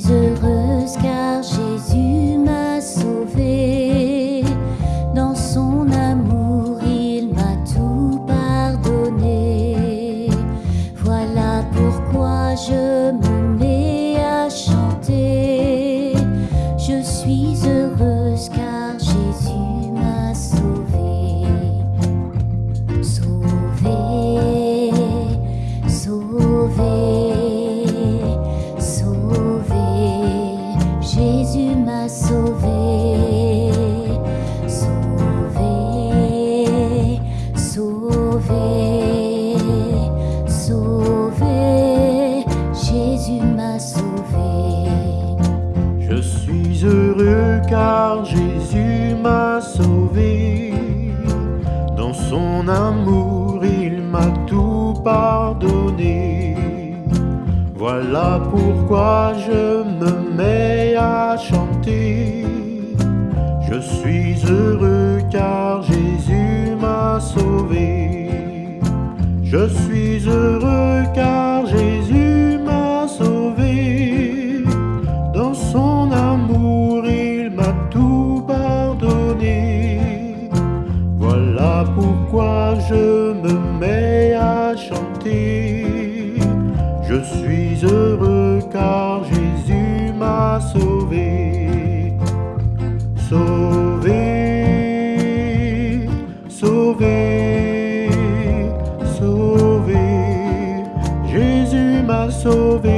suis heureuse car Jésus m'a sauvée. Dans son amour, il m'a tout pardonné. Voilà pourquoi je me mets à chanter. Je suis heureuse car Jésus m'a sauvée. Sauvée, sauvée. sauvé, sauvé, sauvé, sauvé. Jésus m'a sauvé. Je suis heureux car Jésus m'a sauvé. Dans son amour, il m'a tout pardonné. Voilà pourquoi je me mets à chanter. Je suis heureux car Jésus m'a sauvé. Je suis heureux car Jésus m'a sauvé. Dans son amour, il m'a tout pardonné. Voilà pourquoi je me Je suis heureux car Jésus m'a sauvé. Sauvé, sauvé, sauvé. Jésus m'a sauvé.